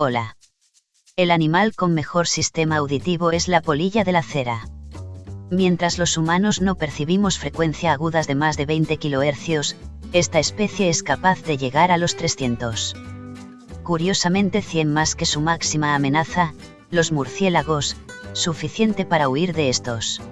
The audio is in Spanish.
Hola. El animal con mejor sistema auditivo es la polilla de la cera. Mientras los humanos no percibimos frecuencia agudas de más de 20 kHz, esta especie es capaz de llegar a los 300. Curiosamente 100 más que su máxima amenaza, los murciélagos, suficiente para huir de estos.